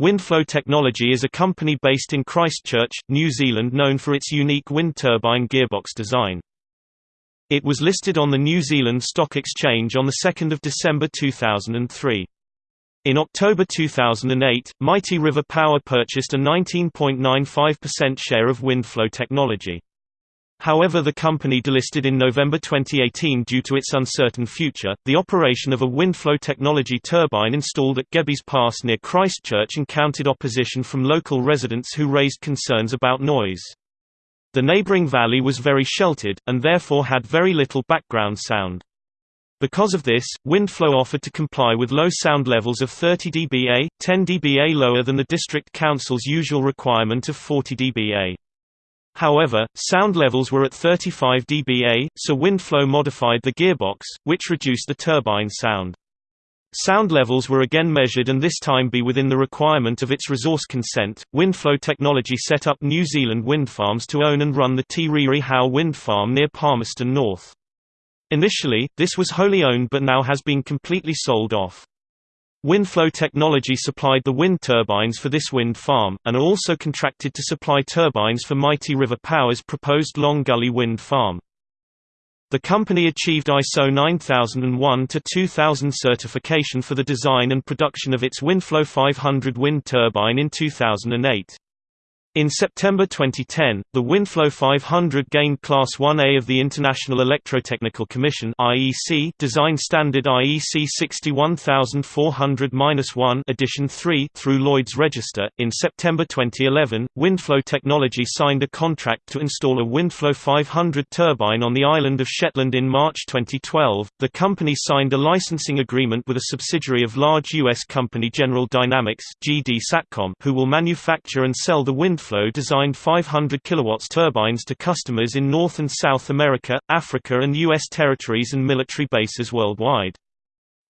Windflow Technology is a company based in Christchurch, New Zealand known for its unique wind turbine gearbox design. It was listed on the New Zealand Stock Exchange on 2 December 2003. In October 2008, Mighty River Power purchased a 19.95% share of Windflow Technology. However, the company delisted in November 2018 due to its uncertain future. The operation of a Windflow technology turbine installed at Gebbies Pass near Christchurch encountered opposition from local residents who raised concerns about noise. The neighboring valley was very sheltered, and therefore had very little background sound. Because of this, Windflow offered to comply with low sound levels of 30 dBA, 10 dBA lower than the District Council's usual requirement of 40 dBA. However, sound levels were at 35 dBA, so Windflow modified the gearbox, which reduced the turbine sound. Sound levels were again measured and this time be within the requirement of its resource consent. Windflow Technology set up New Zealand wind farms to own and run the Te Rere Hau wind farm near Palmerston North. Initially, this was wholly owned but now has been completely sold off. Windflow Technology supplied the wind turbines for this wind farm, and are also contracted to supply turbines for Mighty River Power's proposed Long Gully wind farm. The company achieved ISO 9001-2000 certification for the design and production of its Windflow 500 wind turbine in 2008. In September 2010, the Windflow 500 gained Class 1A of the International Electrotechnical Commission (IEC) design standard IEC 61400-1 edition 3 through Lloyd's Register. In September 2011, Windflow Technology signed a contract to install a Windflow 500 turbine on the island of Shetland in March 2012. The company signed a licensing agreement with a subsidiary of large US company General Dynamics (GD Satcom), who will manufacture and sell the Wind Windflow designed 500 kW turbines to customers in North and South America, Africa and U.S. territories and military bases worldwide.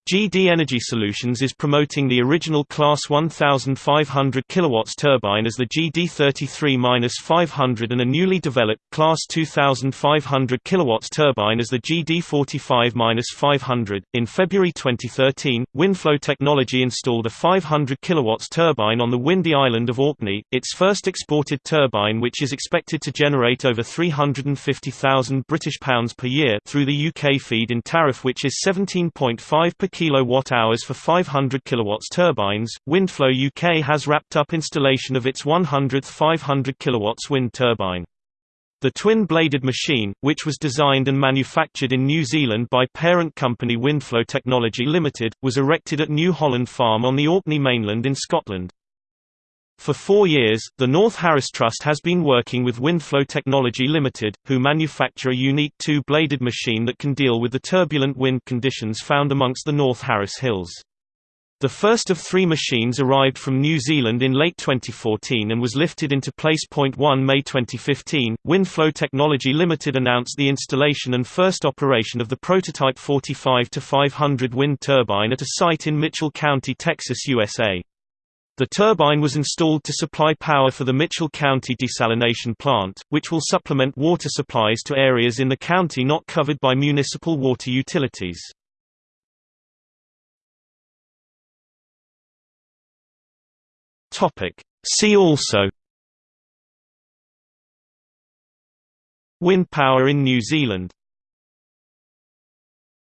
GD Energy Solutions is promoting the original Class 1500 kW turbine as the GD33-500 and a newly developed Class 2500 kW turbine as the GD45-500. In February 2013, Windflow Technology installed a 500 kW turbine on the windy island of Orkney, its first exported turbine which is expected to generate over 350,000 British pounds per year through the UK feed-in tariff which is 17.5 per kilowatt-hours for 500 kilowatts turbines. Windflow UK has wrapped up installation of its 100th 500 kilowatts wind turbine. The twin-bladed machine, which was designed and manufactured in New Zealand by parent company Windflow Technology Limited, was erected at New Holland Farm on the Orkney mainland in Scotland. For four years, the North Harris Trust has been working with Windflow Technology Limited, who manufacture a unique two-bladed machine that can deal with the turbulent wind conditions found amongst the North Harris Hills. The first of three machines arrived from New Zealand in late 2014 and was lifted into place. 1 May 2015, Windflow Technology Limited announced the installation and first operation of the prototype 45-500 wind turbine at a site in Mitchell County, Texas, USA. The turbine was installed to supply power for the Mitchell County desalination plant, which will supplement water supplies to areas in the county not covered by municipal water utilities. See also Wind power in New Zealand